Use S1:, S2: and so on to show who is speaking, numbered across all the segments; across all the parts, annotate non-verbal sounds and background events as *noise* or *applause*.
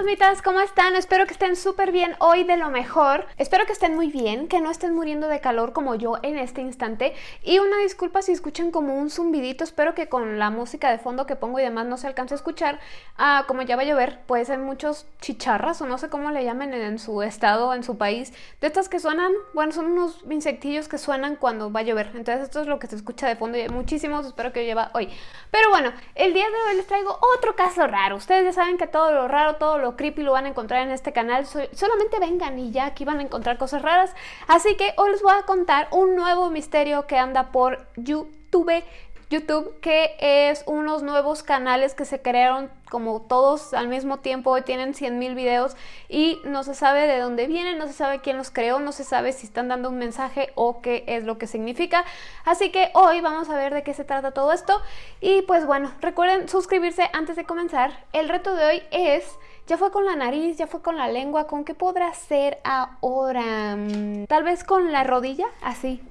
S1: fantasmitas, ¿cómo están? Espero que estén súper bien hoy de lo mejor. Espero que estén muy bien, que no estén muriendo de calor como yo en este instante. Y una disculpa si escuchan como un zumbidito, espero que con la música de fondo que pongo y demás no se alcance a escuchar. Ah, como ya va a llover, puede ser muchos chicharras o no sé cómo le llamen en su estado, en su país. De estas que suenan, bueno, son unos insectillos que suenan cuando va a llover. Entonces esto es lo que se escucha de fondo y hay muchísimos, espero que lleva hoy. Pero bueno, el día de hoy les traigo otro caso raro. Ustedes ya saben que todo lo raro, todo lo creepy lo van a encontrar en este canal. solamente vengan y ya aquí van a encontrar cosas raras. Así que hoy les voy a contar un nuevo misterio que anda por YouTube YouTube, que es unos nuevos canales que se crearon como todos al mismo tiempo y tienen 100.000 videos y no se sabe de dónde vienen, no se sabe quién los creó, no se sabe si están dando un mensaje o qué es lo que significa. Así que hoy vamos a ver de qué se trata todo esto y pues bueno, recuerden suscribirse antes de comenzar. El reto de hoy es... Ya fue con la nariz, ya fue con la lengua, ¿con qué podrá ser ahora? Mm, tal vez con la rodilla, así,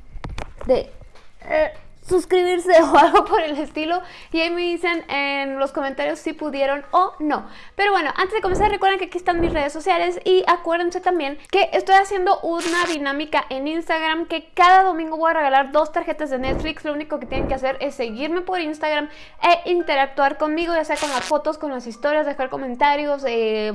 S1: de... Suscribirse *laughs* o algo por el estilo y ahí me dicen en los comentarios si pudieron o no. Pero bueno, antes de comenzar recuerden que aquí están mis redes sociales y acuérdense también que estoy haciendo una dinámica en Instagram que cada domingo voy a regalar dos tarjetas de Netflix. Lo único que tienen que hacer es seguirme por Instagram e interactuar conmigo, ya sea con las fotos, con las historias, dejar comentarios, eh,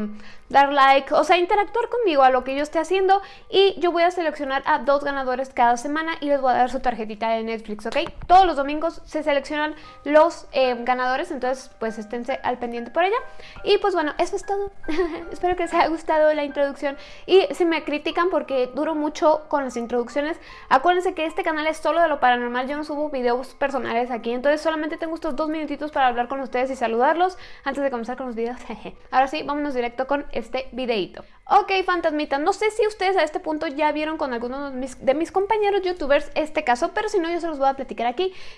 S1: dar like, o sea, interactuar conmigo a lo que yo esté haciendo y yo voy a seleccionar a dos ganadores cada semana y les voy a dar su tarjetita de Netflix, ¿ok? Todos los domingos se seleccionan los eh, ganadores, entonces pues esténse al pendiente por ella. Y pues bueno, eso es todo. *laughs* Espero que les haya gustado la introducción y si me critican porque duro mucho con las introducciones, acuérdense que este canal es solo de lo paranormal, yo no subo videos personales aquí, entonces solamente tengo estos dos minutitos para hablar con ustedes y saludarlos antes de comenzar con los videos. *laughs* Ahora sí, vámonos directo con este videito. Ok, fantasmita, no sé si ustedes a este punto ya vieron con algunos de mis, de mis compañeros youtubers este caso, pero si no yo se los voy a platicar aquí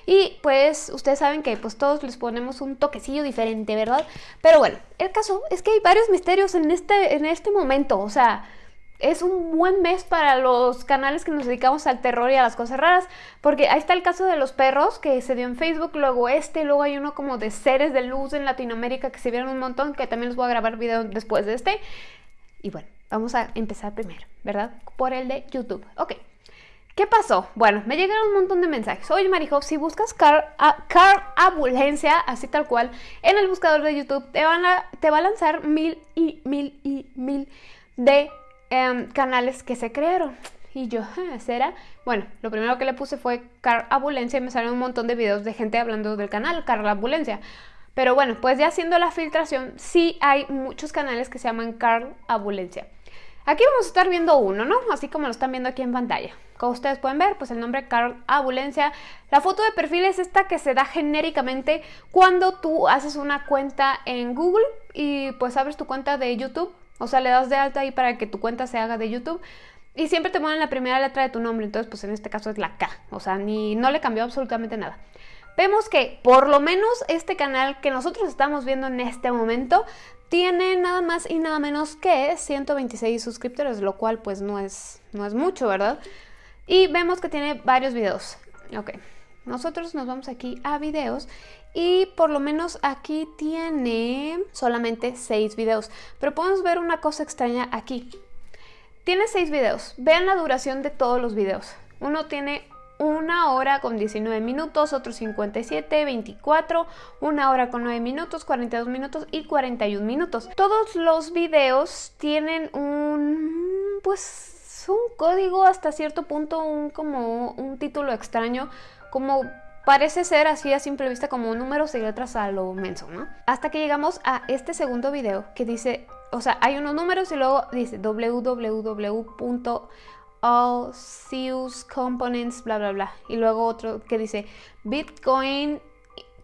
S1: y pues ustedes saben que pues todos les ponemos un toquecillo diferente, ¿verdad? Pero bueno, el caso es que hay varios misterios en este, en este momento, o sea es un buen mes para los canales que nos dedicamos al terror y a las cosas raras, porque ahí está el caso de los perros que se dio en Facebook, luego este, luego hay uno como de seres de luz en Latinoamérica que se vieron un montón, que también les voy a grabar video después de este. Y bueno, vamos a empezar primero, ¿verdad? Por el de YouTube. Ok. ¿Qué pasó? Bueno, me llegaron un montón de mensajes. Oye, Marijo, si buscas car, car Ambulancia, así tal cual, en el buscador de YouTube, te, van a, te va a lanzar mil y mil y mil de Em, canales que se crearon. Y yo, ah, ¿será? Bueno, lo primero que le puse fue Car Abulencia y me salió un montón de videos de gente hablando del canal Car Abulencia. Pero bueno, pues ya haciendo la filtración, sí hay muchos canales que se llaman Carl Abulencia. Aquí vamos a estar viendo uno, ¿no? Así como lo están viendo aquí en pantalla. Como ustedes pueden ver, pues el nombre Carl Abulencia. La foto de perfil es esta que se da genéricamente cuando tú haces una cuenta en Google y pues abres tu cuenta de YouTube o sea, le das de alta ahí para que tu cuenta se haga de YouTube. Y siempre te ponen la primera letra de tu nombre, entonces pues en este caso es la K. O sea, ni, no le cambió absolutamente nada. Vemos que por lo menos este canal que nosotros estamos viendo en este momento tiene nada más y nada menos que 126 suscriptores, lo cual pues no es, no es mucho, ¿verdad? Y vemos que tiene varios videos. Ok, nosotros nos vamos aquí a videos y por lo menos aquí tiene solamente 6 videos. Pero podemos ver una cosa extraña aquí. Tiene 6 videos. Vean la duración de todos los videos. Uno tiene una hora con 19 minutos, otro 57, 24, una hora con 9 minutos, 42 minutos y 41 minutos. Todos los videos tienen un, pues, un código hasta cierto punto, un como un título extraño, como Parece ser así a simple vista como números y letras a lo menso, ¿no? Hasta que llegamos a este segundo video que dice, o sea, hay unos números y luego dice www.allseuscomponents, bla, bla, bla. Y luego otro que dice Bitcoin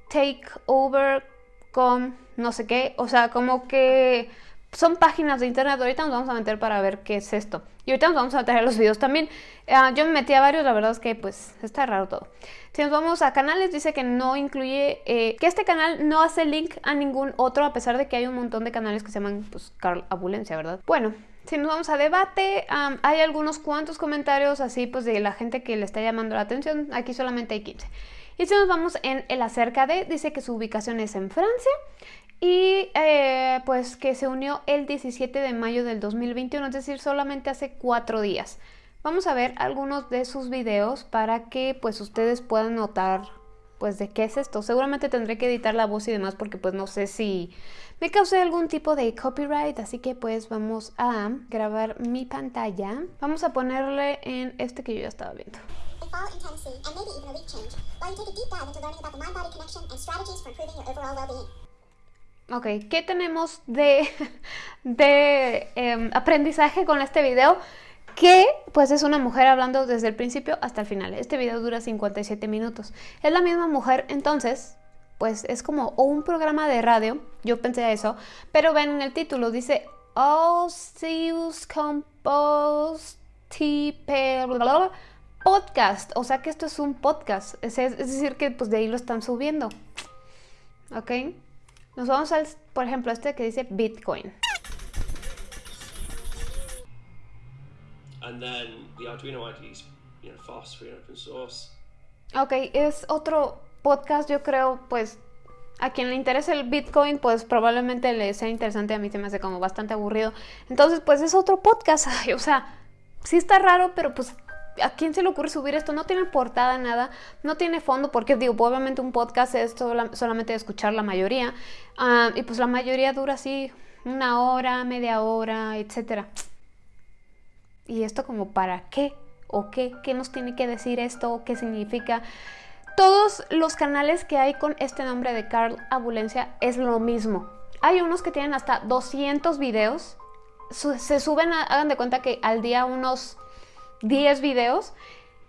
S1: takeover com no sé qué. O sea, como que son páginas de internet. Ahorita nos vamos a meter para ver qué es esto. Y ahorita nos vamos a meter a los videos también. Ah, yo me metí a varios, la verdad es que pues está raro todo. Si nos vamos a canales, dice que no incluye, eh, que este canal no hace link a ningún otro, a pesar de que hay un montón de canales que se llaman, pues, Carl Abulencia, ¿verdad? Bueno, si nos vamos a debate, hay algunos cuantos comentarios así, pues, de la gente que le está llamando la atención. Aquí solamente hay 15. Y si nos vamos en el acerca de, dice que su ubicación es en Francia y eh, pues que se unió el 17 de mayo del 2021, es decir, solamente hace cuatro días. Vamos a ver algunos de sus videos para que pues ustedes puedan notar pues de qué es esto. Seguramente tendré que editar la voz y demás porque pues no sé si me cause algún tipo de copyright, así que pues vamos a grabar mi pantalla. Vamos a ponerle en este que yo ya estaba viendo. Ok, ¿qué tenemos de, *laughs* de em, aprendizaje con este video? Que pues es una mujer hablando desde el principio hasta el final. Este video dura 57 minutos. Es la misma mujer, entonces, pues es como un programa de radio, yo pensé eso, pero ven en el título, dice Osius Compost Podcast, o sea que esto es un podcast, es, es, decir que pues de ahí lo están subiendo, ¿ok? Nos vamos al, por ejemplo, este que dice Bitcoin. Ok, es otro podcast, yo creo, pues a quien le interese el Bitcoin, pues probablemente le sea interesante. A mí se me hace como bastante aburrido. Entonces, pues es otro podcast. *laughs* o sea, sí está raro, pero pues ¿a quién se le ocurre subir esto? No tiene portada, nada, no tiene fondo, porque digo, obviamente un podcast es solamente de escuchar la mayoría, ah, y pues la mayoría dura así una hora, media hora, etcétera. ¿Y esto como para qué? ¿O qué? ¿Qué nos tiene que decir esto? ¿Qué significa? Todos los canales que hay con este nombre de Carl Abulencia es lo mismo. Hay unos que tienen hasta 200 videos. Se suben, hagan de cuenta que al día unos 10 videos.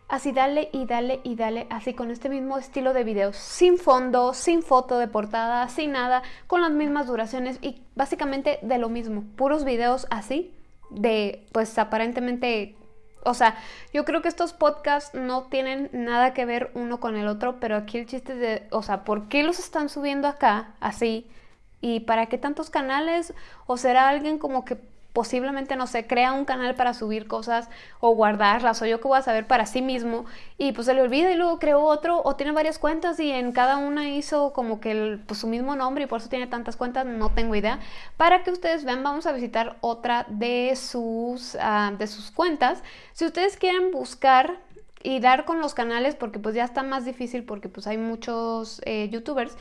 S1: Así dale y dale y dale, así con este mismo estilo de videos, sin fondo, sin foto de portada, sin nada, con las mismas duraciones y básicamente de lo mismo, puros videos así, de pues aparentemente o sea, yo creo que estos podcasts no tienen nada que ver uno con el otro, pero aquí el chiste de, o sea, ¿por qué los están subiendo acá así? ¿Y para qué tantos canales? ¿O será alguien como que posiblemente, no sé, crea un canal para subir cosas o guardarlas o yo que voy a saber para sí mismo y pues se le olvida y luego creó otro o tiene varias cuentas y en cada una hizo como que pues, su mismo nombre y por eso tiene tantas cuentas, no tengo idea. Para que ustedes vean, vamos a visitar otra de sus, ah, de sus cuentas. Si ustedes quieren buscar y dar con los canales porque pues ya está más difícil porque pues hay muchos eh, youtubers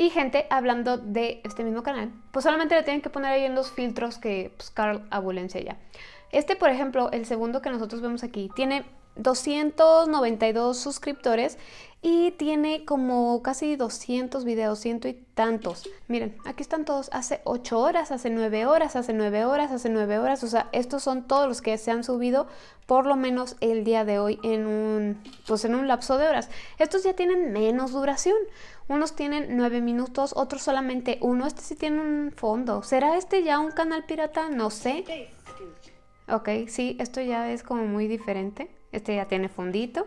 S1: y gente hablando de este mismo canal, pues solamente le tienen que poner ahí en los filtros que pues, Carl Abulencia ya. Este, por ejemplo, el segundo que nosotros vemos aquí, tiene 292 suscriptores y tiene como casi 200 videos, ciento y tantos. Miren, aquí están todos hace 8 horas, hace 9 horas, hace 9 horas, hace 9 horas. O sea, estos son todos los que se han subido por lo menos el día de hoy en un, pues en un lapso de horas. Estos ya tienen menos duración. Unos tienen 9 minutos, otros solamente uno. Este sí tiene un fondo. ¿Será este ya un canal pirata? No sé. Ok, sí, esto ya es como muy diferente. Este ya tiene fondito.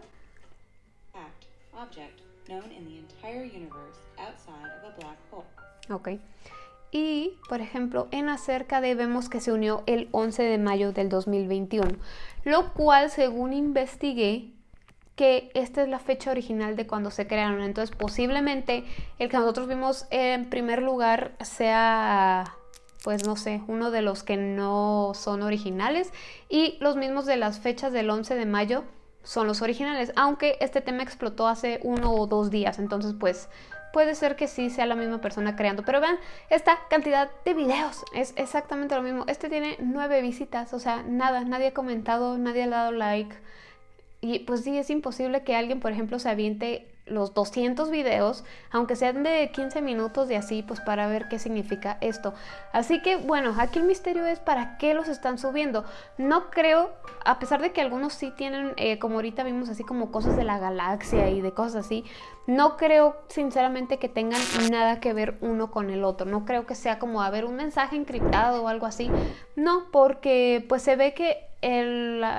S1: Ok. Y, por ejemplo, en acerca de vemos que se unió el 11 de mayo del 2021, lo cual, según investigué, que esta es la fecha original de cuando se crearon. Entonces, posiblemente el que nosotros vimos en primer lugar sea, pues no sé, uno de los que no son originales y los mismos de las fechas del 11 de mayo son los originales, aunque este tema explotó hace uno o dos días, entonces pues puede ser que sí sea la misma persona creando. Pero vean esta cantidad de videos, es exactamente lo mismo. Este tiene nueve visitas, o sea, nada, nadie ha comentado, nadie ha dado like. Y pues sí, es imposible que alguien, por ejemplo, se aviente los 200 videos, aunque sean de 15 minutos y así, pues para ver qué significa esto. Así que bueno, aquí el misterio es para qué los están subiendo. No creo, a pesar de que algunos sí tienen, eh, como ahorita vimos así como cosas de la galaxia y de cosas así, no creo sinceramente que tengan nada que ver uno con el otro. No creo que sea como haber un mensaje encriptado o algo así. No, porque pues se ve que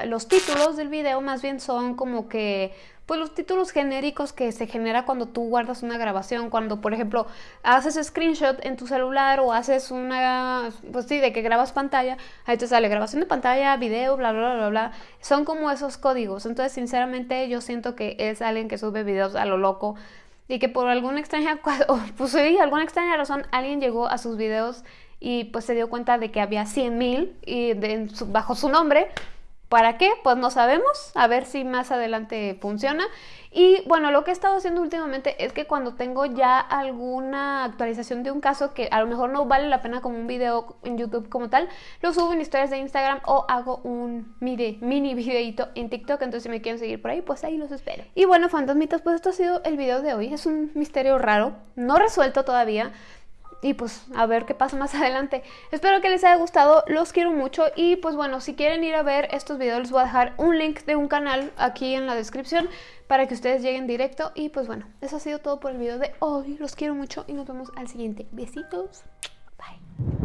S1: los títulos del video más bien son como que pues los títulos genéricos que se genera cuando tú guardas una grabación, cuando por ejemplo haces screenshot en tu celular o haces una, pues sí, de que grabas pantalla, ahí te sale grabación de pantalla, video, bla, bla, bla, bla, son como esos códigos, entonces sinceramente yo siento que es alguien que sube videos a lo loco, y que por alguna extraña, *laughs* pues alguna extraña razón alguien llegó a sus videos y pues se dio cuenta de que había 100 mil y bajo su nombre. ¿Para qué? Pues no sabemos, a ver si más adelante funciona. Y bueno, lo que he estado haciendo últimamente es que cuando tengo ya alguna actualización de un caso que a lo mejor no vale la pena como un video en YouTube como tal, lo subo en historias de Instagram o hago un mini, *laughs* mini videito en TikTok. Entonces si me quieren seguir por ahí, pues ahí los espero. Y bueno, fantasmitas, pues esto ha sido el video de hoy. Es un misterio raro, no resuelto todavía y pues a ver qué pasa más *laughs* adelante. Espero que les haya gustado, los quiero mucho y pues bueno, si quieren ir a ver estos videos les voy a dejar un link de un canal aquí en la descripción para que ustedes lleguen directo y pues bueno, eso ha sido todo por el video de hoy, los quiero mucho y nos vemos al siguiente. Besitos, bye.